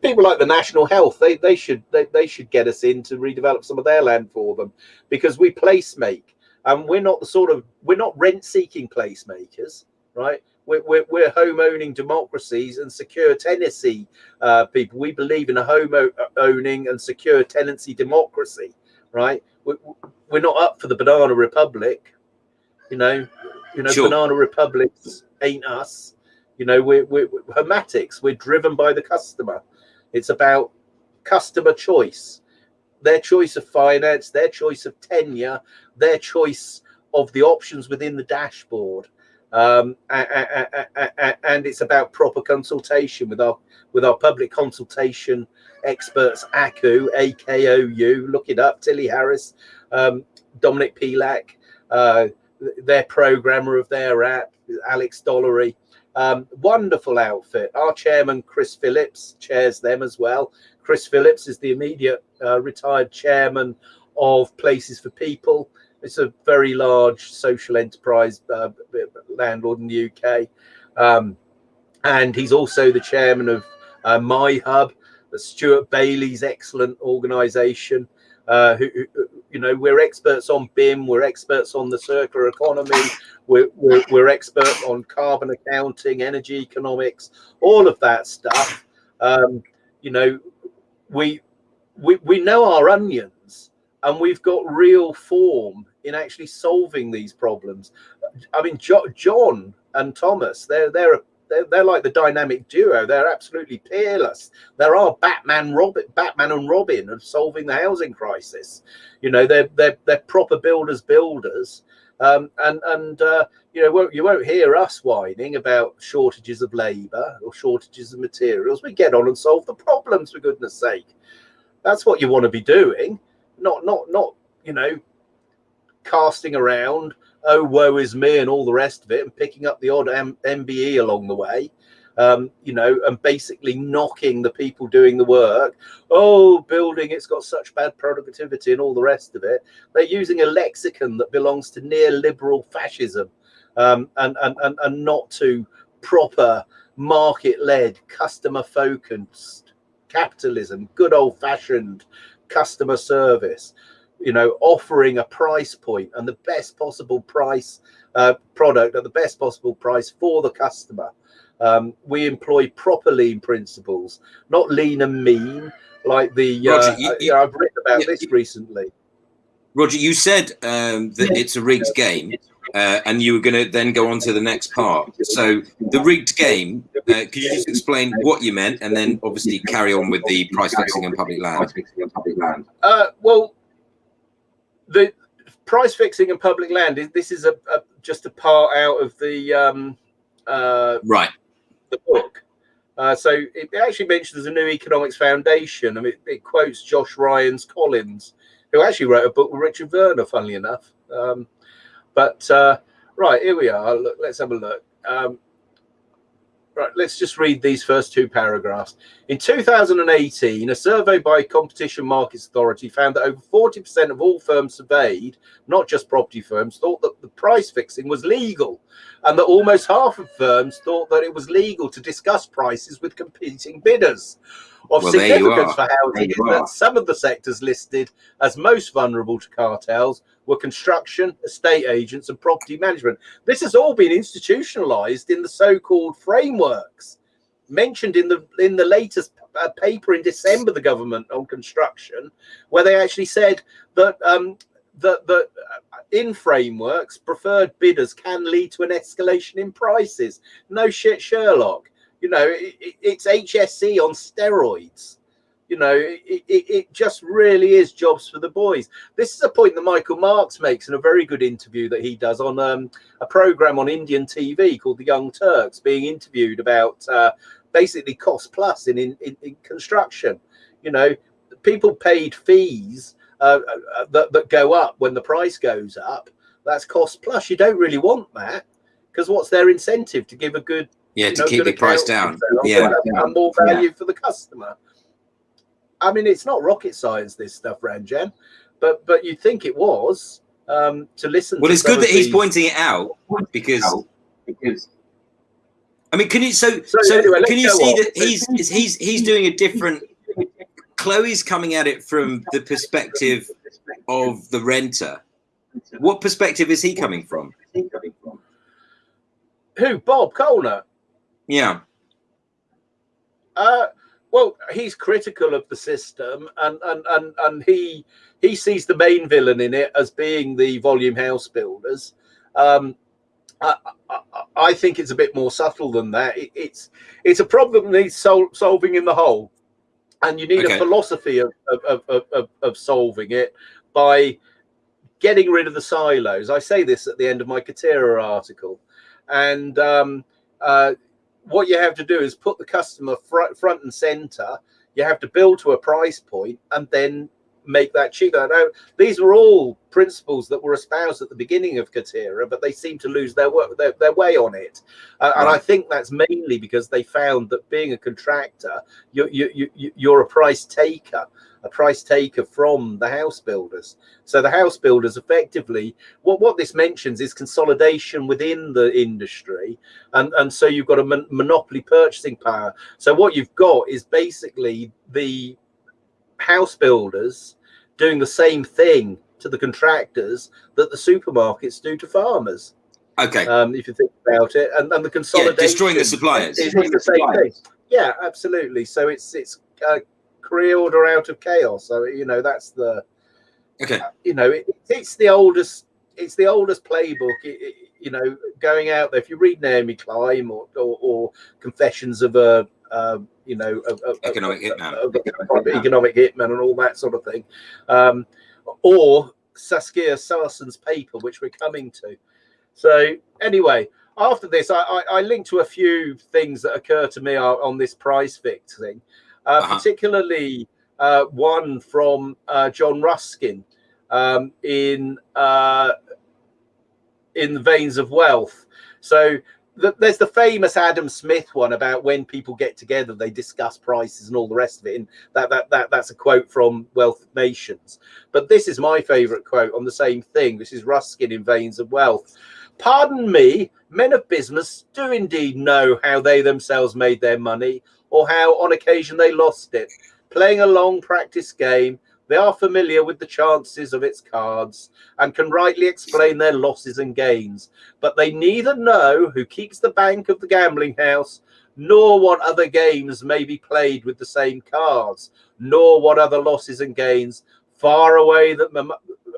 people like the National Health, they they should they, they should get us in to redevelop some of their land for them because we place make and we're not the sort of we're not rent seeking placemakers, right? We're, we're, we're, home owning democracies and secure tenancy uh, people. We believe in a home owning and secure tenancy democracy, right? We're, we're not up for the banana republic. You know, you know, sure. banana republics ain't us. You know, we're, we're, we're hermetics. We're driven by the customer. It's about customer choice, their choice of finance, their choice of tenure, their choice of the options within the dashboard. um, and it's about proper consultation with our with our public consultation experts, AKU, AKOU. Look it up, Tilly Harris, um, Dominic Pilak, uh, their programmer of their app, Alex Dollery. Um, wonderful outfit. Our chairman, Chris Phillips, chairs them as well. Chris Phillips is the immediate uh, retired chairman of Places for People. It's a very large social enterprise uh, landlord in the UK. Um, and he's also the chairman of uh, My Hub, Stuart Bailey's excellent organization. Uh, who, who, you know, we're experts on BIM, we're experts on the circular economy, we're, we're, we're experts on carbon accounting, energy economics, all of that stuff. Um, you know, we, we, we know our onions and we've got real form in actually solving these problems. I mean, jo John and Thomas, they're, they're they're, they're like the dynamic duo. They're absolutely peerless. There are Batman, Robin, Batman and Robin of solving the housing crisis. You know, they're they're they're proper builders, builders. Um, and and uh, you know won't, you won't hear us whining about shortages of labour or shortages of materials. We get on and solve the problems for goodness sake. That's what you want to be doing, not not not you know casting around oh woe is me and all the rest of it and picking up the odd M mbe along the way um, you know and basically knocking the people doing the work. Oh building it's got such bad productivity and all the rest of it. They're using a lexicon that belongs to neoliberal fascism um, and, and, and and not to proper market-led customer focused capitalism good old-fashioned customer service you know, offering a price point and the best possible price uh, product at the best possible price for the customer. Um, we employ proper lean principles, not lean and mean like the. Roger, uh, you, you, I've written about this recently. Roger, you said um, that it's a rigged game, uh, and you were going to then go on to the next part. So the rigged game, uh, could you just explain what you meant, and then obviously carry on with the price fixing and public land? Uh, well, the price fixing and public land is this is a, a just a part out of the um, uh, right the book. Uh, so it actually mentions a new economics foundation. I mean, it, it, quotes Josh Ryan-Collins, who actually wrote a book with Richard Werner, funnily enough. Um, but uh, right here we are. Look, let's have a look. Um, Right, let's just read these first two paragraphs. In 2018, a survey by Competition Markets Authority found that over 40% of all firms surveyed, not just property firms, thought that the price fixing was legal, and that almost half of firms thought that it was legal to discuss prices with competing bidders. Of well, significance for housing is that some of the sectors listed as most vulnerable to cartels were construction, estate agents, and property management. This has all been institutionalized in the so-called frameworks mentioned in the in the latest uh, paper in December, the government on construction, where they actually said that um, that that uh, in frameworks, preferred bidders can lead to an escalation in prices. No shit, Sherlock. You know, it, it's HSE on steroids. You know it, it, it, just really is jobs for the boys. This is a point that michael marks makes in a very good interview that he does on um, a program on indian tv called the young turks being interviewed about uh, basically cost plus in, in, in construction. You know people paid fees uh, uh, that, that go up when the price goes up. That's cost plus. You don't really want that because what's their incentive? To give a good yeah to keep the price down yeah, yeah. and more value yeah. for the customer I mean, it's not rocket science, this stuff, Ranjan, but but you think it was um, to listen. Well, to it's good that he's pointing it out because because. I mean, can you so so, so anyway, can you see on. that he's he's he's doing a different? Chloe's coming at it from the perspective of the renter. What perspective is he coming from? Who? Bob Colenutt. Yeah. Uh, well, he's critical of the system, and and and and he he sees the main villain in it as being the volume house builders. Um, I, I, I, think it's a bit more subtle than that. It, it's it's a problem that needs sol solving in the whole, and you need okay. a philosophy of of, of, of of solving it by getting rid of the silos. I say this at the end of my Katerra article. and um, uh, what you have to do is put the customer front, and center. You have to build to a price point and then make that cheaper. Now, these were all principles that were espoused at the beginning of Katerra, but they seem to lose their, work, their, their way on it. Uh, right. And I think that's mainly because they found that being a contractor, you, you, you, you're a price taker a price taker from the house builders. So the house builders effectively, what, what this mentions is consolidation within the industry. And, and so you've got a mon monopoly purchasing power. So what you've got is basically the house builders doing the same thing to the contractors that the supermarkets do to farmers. Okay. Um, if you think about it, and, and the consolidation, yeah, destroying the suppliers. Is the same thing. Yeah, absolutely. So it's it's uh, create order out of chaos. So you know that's the okay. You know it, it's the oldest it's the oldest playbook. It, it, you know, going out there. If you read Naomi Klein or or, or Confessions of a uh, you know, a, a, economic a, hitman, economic hitman, and all that sort of thing, um, or Saskia Sassen's paper, which we're coming to. So anyway, after this, I, I, I linked to a few things that occur to me on this price fix thing uh, uh-huh. particularly uh, one from uh, John Ruskin um, in uh, in the veins of wealth. So the, there's the famous Adam Smith one about when people get together, they discuss prices and all the rest of it. And that that that that's a quote from Wealth Nations. But this is my favourite quote on the same thing. This is Ruskin in Veins of Wealth. Pardon me, men of business do indeed know how they themselves made their money or how on occasion they lost it. Playing a long practice game, they are familiar with the chances of its cards and can rightly explain their losses and gains, but they neither know who keeps the bank of the gambling house, nor what other games may be played with the same cards, nor what other losses and gains far away that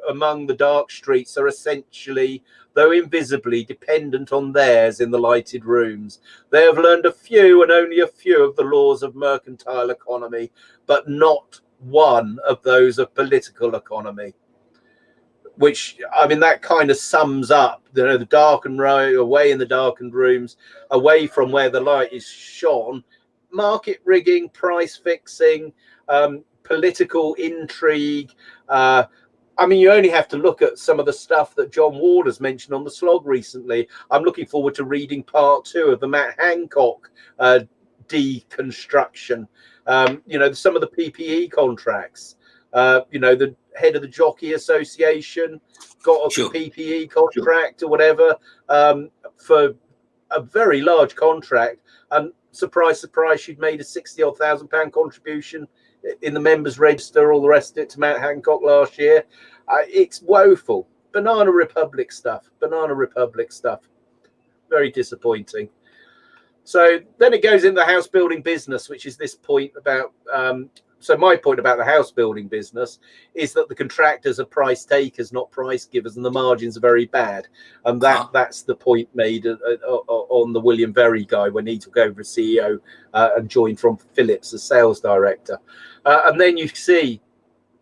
among the dark streets are essentially though invisibly dependent on theirs in the lighted rooms. They have learned a few and only a few of the laws of mercantile economy, but not one of those of political economy. Which I mean, that kind of sums up you know, the darkened row away in the darkened rooms, away from where the light is shone, market rigging, price fixing, um, political intrigue, uh, I mean, you only have to look at some of the stuff that John Ward has mentioned on the slog recently. I'm looking forward to reading part two of the Matt Hancock uh, deconstruction. Um, you know, some of the PPE contracts. Uh, you know, the head of the Jockey Association got a sure. PPE contract sure. or whatever um, for a very large contract. And surprise, surprise, she'd made a 60 odd thousand pound contribution in the members register, all the rest of it to Matt Hancock last year. Uh, it's woeful. Banana Republic stuff. Banana Republic stuff. Very disappointing. So then it goes in the house building business, which is this point about. Um, so my point about the house building business is that the contractors are price takers, not price givers, and the margins are very bad. And that -huh. that's the point made uh, uh, on the William Verry guy when he took over as CEO uh, and joined from Philips as sales director. Uh, and then you see,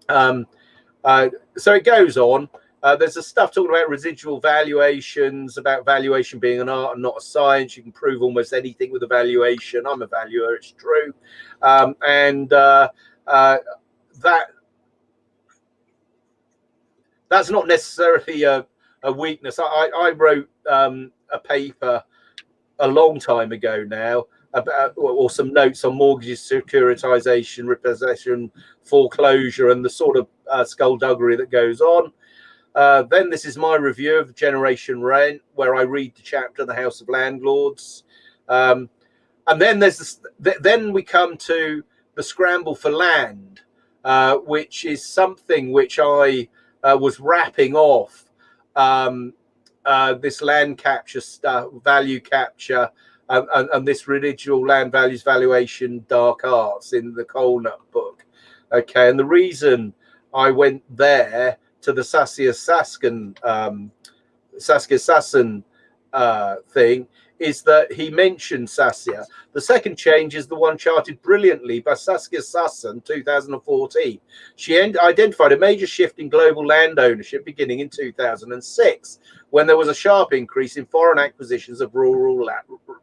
um, uh, so it goes on. Uh, there's a stuff talking about residual valuations, about valuation being an art and not a science. You can prove almost anything with a valuation. I'm a valuer, it's true. Um, and uh, uh, that that's not necessarily a, a weakness. I, I wrote um, a paper a long time ago now about or some notes on mortgages, securitization, repossession, foreclosure, and the sort of uh, skullduggery that goes on. Uh, then this is my review of Generation Rent, where I read the chapter "The House of Landlords," um, and then there's this, th then we come to the scramble for land, uh, which is something which I uh, was wrapping off. Um, uh, this land capture stuff, value capture, and, and, and, this residual land values valuation dark arts in the Colenutt book. Okay, and the reason I went there to the Saskia Saskin um, Saskia uh, thing is that he mentioned Saskia. The second change is the one charted brilliantly by Saskia Sassen, 2014. She identified a major shift in global land ownership beginning in 2006, when there was a sharp increase in foreign acquisitions of rural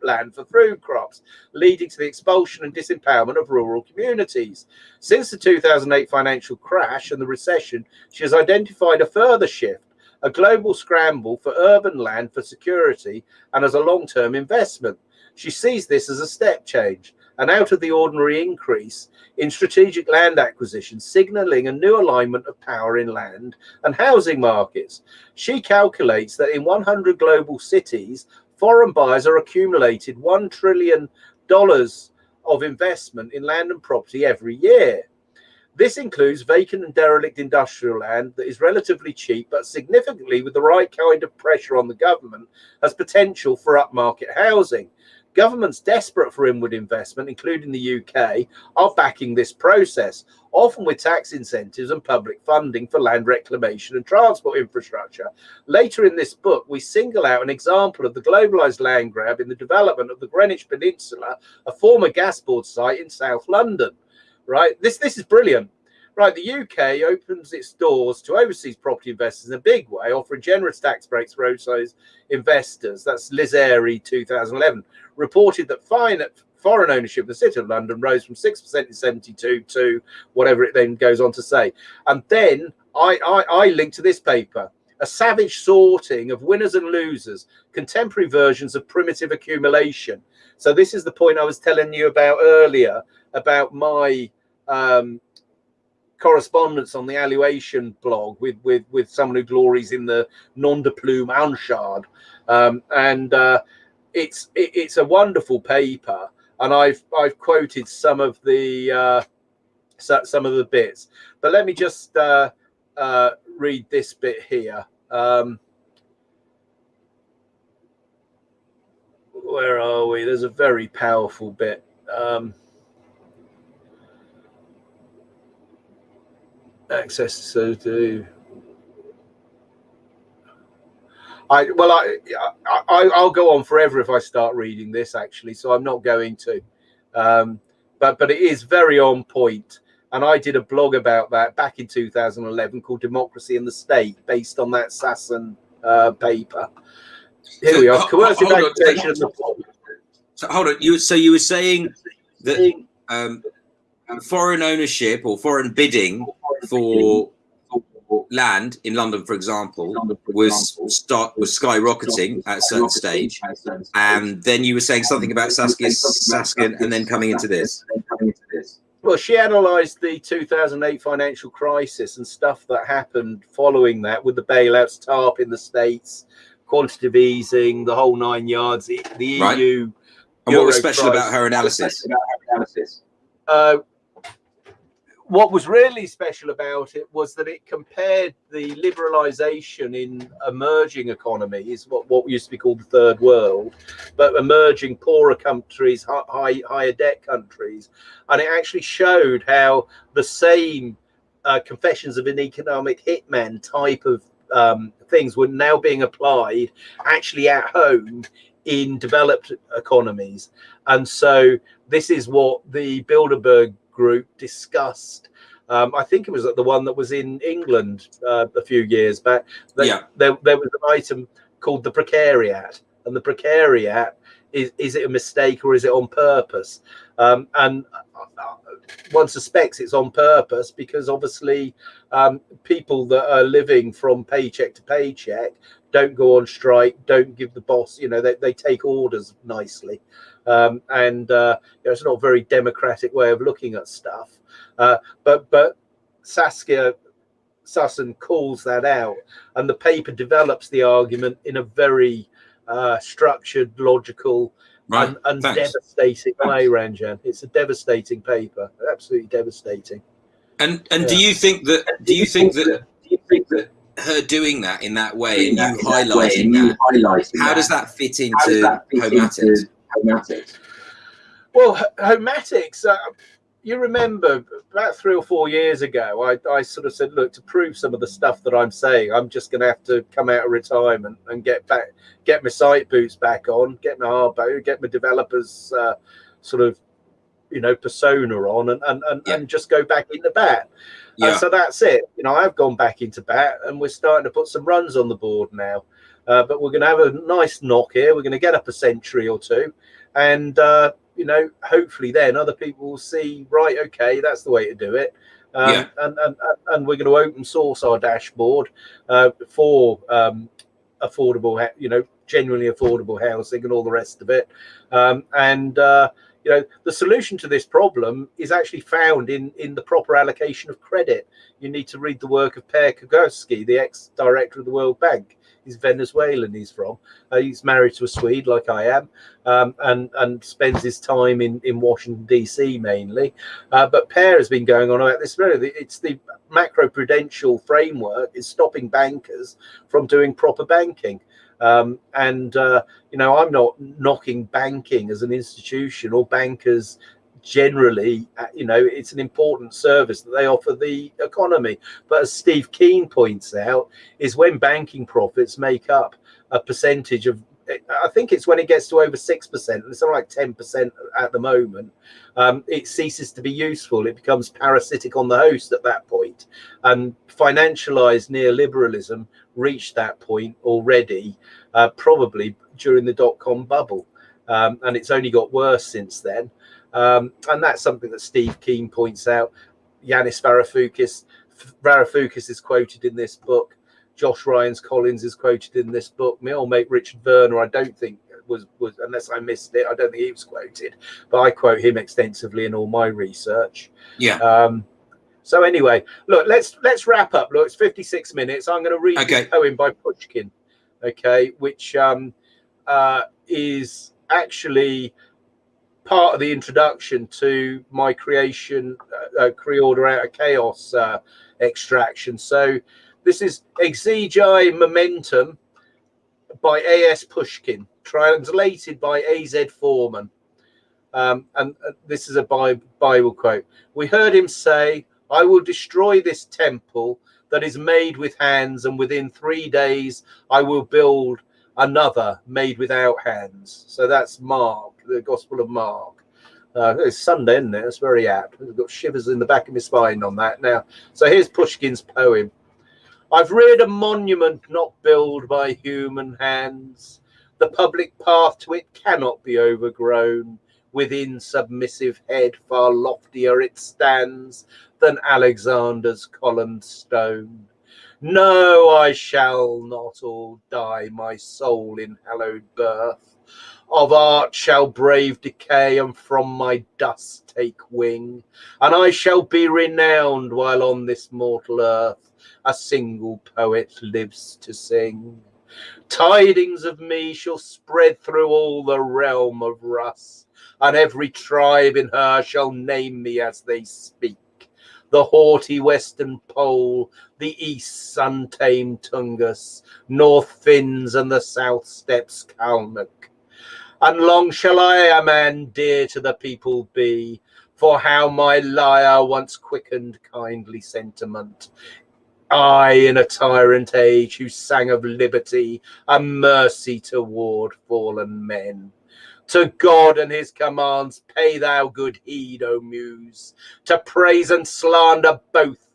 land for food crops, leading to the expulsion and disempowerment of rural communities. Since the 2008 financial crash and the recession, she has identified a further shift a global scramble for urban land for security and as a long term investment. She sees this as a step change, an out of the ordinary increase in strategic land acquisition, signaling a new alignment of power in land and housing markets. She calculates that in 100 global cities, foreign buyers are accumulated $1 trillion of investment in land and property every year. This includes vacant and derelict industrial land that is relatively cheap, but significantly with the right kind of pressure on the government, has potential for upmarket housing. Governments desperate for inward investment, including the UK, are backing this process, often with tax incentives and public funding for land reclamation and transport infrastructure. Later in this book, we single out an example of the globalised land grab in the development of the Greenwich Peninsula, a former gas board site in South London right? This this is brilliant. Right, the UK opens its doors to overseas property investors in a big way, offering generous tax breaks for overseas investors. That's Liz Airy, 2011, reported that fine foreign ownership of the City of London rose from 6% in 72 to whatever it then goes on to say. And then I, I, I link to this paper, a savage sorting of winners and losers, contemporary versions of primitive accumulation. So this is the point I was telling you about earlier about my um, correspondence on the Alluation blog with with with someone who glories in the non de plume Anchard, um, and uh, it's it, it's a wonderful paper, and I've I've quoted some of the uh, some of the bits, but let me just uh, uh, read this bit here. Um, where are we? There's a very powerful bit. Um, access so do. I well I, I I'll go on forever if I start reading this actually so I'm not going to. Um, but but it is very on point. And I did a blog about that back in 2011 called Democracy in the State based on that Sassen uh, paper. Here so, we are. coercive agitation so hold on you so you were saying that um, foreign ownership or foreign bidding for land in London, for example, was start was skyrocketing at a certain stage, and then you were saying something about Saskia Saskin, and then coming into this. Well, she analysed the 2008 financial crisis and stuff that happened following that with the bailouts, TARP in the States, quantitative easing, the whole nine yards, the, EU. Right. And what was special about her analysis? Uh, what was really special about it was that it compared the liberalization in emerging economies, what, what used to be called the third world, but emerging poorer countries, high, higher debt countries. And it actually showed how the same uh, confessions of an economic hitman type of um, things were now being applied actually at home in developed economies. And so this is what the Bilderberg group discussed. Um, I think it was the one that was in England uh, a few years back. They, yeah. There, there was an item called the precariat, and the precariat is is it a mistake or is it on purpose? Um, and uh, one suspects it's on purpose because obviously um, people that are living from paycheck to paycheck don't go on strike, don't give the boss, you know, they, they take orders nicely. Um, and uh, you know, it's not a very democratic way of looking at stuff. Uh, but but Saskia Sassen calls that out, and the paper develops the argument in a very uh, structured, logical, right. and, and devastating way. Ranjan, it's a devastating paper, absolutely devastating. And and yeah. do you think that? Do you think that? Do you think that? Her doing that in that way and you highlighting that, how does that fit into Homatics? Homatics? Well, Homatics, uh, you remember about three or four years ago, I, I sort of said, look, to prove some of the stuff that I'm saying, I'm just going to have to come out of retirement and get back, get my site boots back on, get my harbo, get my developers uh, sort of, you know, persona on and, and, and, yeah. and just go back into bat. Yeah. And so that's it. You know, I've gone back into bat and we're starting to put some runs on the board now. Uh, but we're going to have a nice knock here. We're going to get up a century or two. And, uh, you know, hopefully then other people will see, right, okay, that's the way to do it. Um, yeah. and, and, and we're going to open source our dashboard uh, for um, affordable, you know, genuinely affordable housing and all the rest of it. Um, and, uh, you know, the solution to this problem is actually found in, in the proper allocation of credit. You need to read the work of Per Kurowski, the ex-director of the World Bank he's Venezuelan. He's from. Uh, he's married to a Swede, like I am, um, and and spends his time in in Washington D.C. mainly. Uh, but Per has been going on about this. Really, it's the macro prudential framework is stopping bankers from doing proper banking. Um, and uh, you know, I'm not knocking banking as an institution or bankers generally, uh, you know, it's an important service that they offer the economy. But as Steve Keen points out, is when banking profits make up a percentage of I think it's when it gets to over six percent, it's something like ten percent at the moment. Um, it ceases to be useful. It becomes parasitic on the host at that point. And financialized neoliberalism reached that point already, uh, probably during the dot com bubble, um, and it's only got worse since then. Um, and that's something that Steve Keen points out. Yanis Varoufakis, Varoufakis is quoted in this book. Josh Ryan-Collins is quoted in this book. My old mate Richard Werner, I don't think was was unless I missed it, I don't think he was quoted, but I quote him extensively in all my research. Yeah. Um, so anyway, look, let's let's wrap up. Look, it's 56 minutes. I'm going to read okay. a poem by Pushkin, okay, which um, uh, is actually part of the introduction to my creation, uh, uh, Creorder out of chaos uh, extraction. So this is Exegi Monumentum by A.S. Pushkin, translated by A.Z. Foreman. Um, and uh, this is a Bible quote. We heard him say, I will destroy this temple that is made with hands, and within three days I will build another made without hands. So that's Mark, the Gospel of Mark. Uh, it's Sunday, isn't it? It's very apt. I've got shivers in the back of my spine on that now. So here's Pushkin's poem. I've reared a monument not built by human hands. The public path to it cannot be overgrown. Within submissive head far loftier it stands than Alexander's columned stone. No, I shall not all die, my soul in hallowed birth. Of art shall brave decay, and from my dust take wing, and I shall be renowned while on this mortal earth a single poet lives to sing. Tidings of me shall spread through all the realm of Rus, and every tribe in her shall name me as they speak the haughty western pole, the east's untamed Tungus, north Finns and the south steppes Kalmuk. And long shall I a man dear to the people be, for how my lyre once quickened kindly sentiment. I, in a tyrant age, who sang of liberty and mercy toward fallen men. To God and his commands pay thou good heed, O Muse. To praise and slander both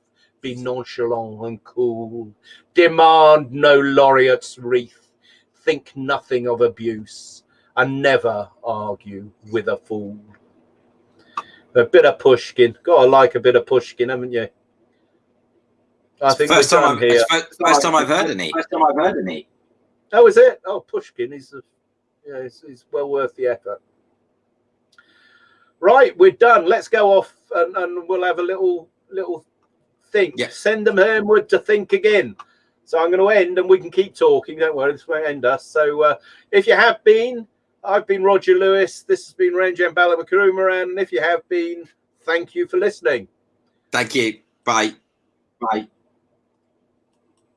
be nonchalant and cool. Demand no laureate's wreath. Think nothing of abuse, and never argue with a fool. A bit of Pushkin. Gotta like a bit of Pushkin, haven't you? I think first time, I've, here. First, first time I've heard any. First time I've heard any. Oh, is it? Oh, Pushkin. is, a yeah, it's, it's well worth the effort. Right, we're done. Let's go off and, and we'll have a little little think. Yes. Send them homeward to think again. So I'm going to end and we can keep talking. Don't worry, this won't end us. So uh, if you have been, I've been Roger Lewis. This has been Ranjan Balamakurumaran. And if you have been, thank you for listening. Thank you. Bye. Bye.